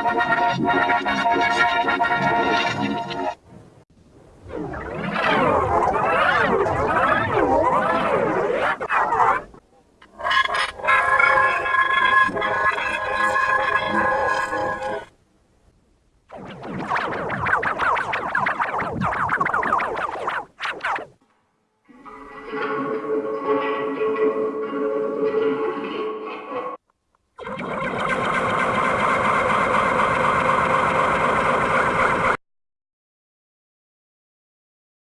I'm sorry.